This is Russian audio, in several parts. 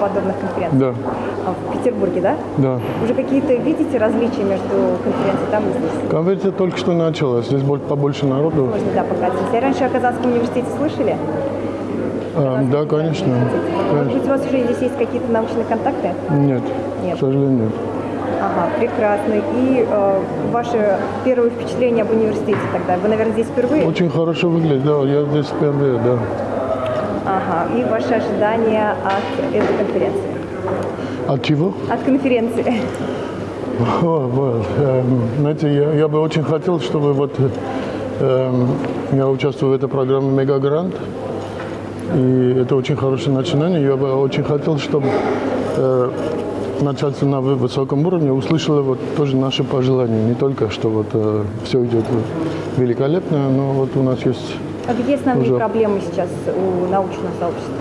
подобных конференций? Да, А, В Петербурге, да? да. Уже какие-то видите различия между конференцией там и здесь? Конференция только что началась, здесь боль- побольше народу. Можно, да, пока. Если раньше о Казанском университете слышали? А, да, конечно. Может конечно. быть, у вас уже здесь есть какие-то научные контакты? Нет, Нет. к сожалению, нет. Ага, прекрасно. И э, ваше первое впечатление об университете тогда? Вы, наверное, здесь впервые? Очень хорошо выглядит, да, я здесь впервые, да. Ага. И ваши ожидания от этой конференции? От чего? От конференции. О, вот, эм, знаете, я, я бы очень хотел, чтобы вот эм, я участвую в этой программе «Мегагрант», и это очень хорошее начинание. Я бы очень хотел, чтобы э, начальство на вы- высоком уровне услышало вот тоже наши пожелания. Не только, что вот э, все идет великолепно, но вот у нас есть А где основные Уже. проблемы сейчас у научного сообщества?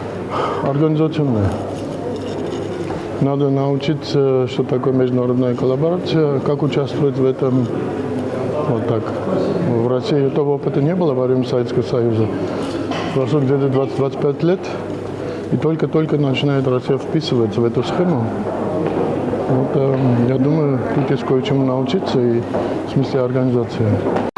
организационное. Надо научиться, что такое международная коллаборация, как участвовать в этом. Вот так. В России этого опыта не было во время Советского Союза. Прошло где-то 20-25 лет, и только-только начинает Россия вписываться в эту схему. Вот, эм, я думаю, тут есть кое-чему научиться и в смысле организации.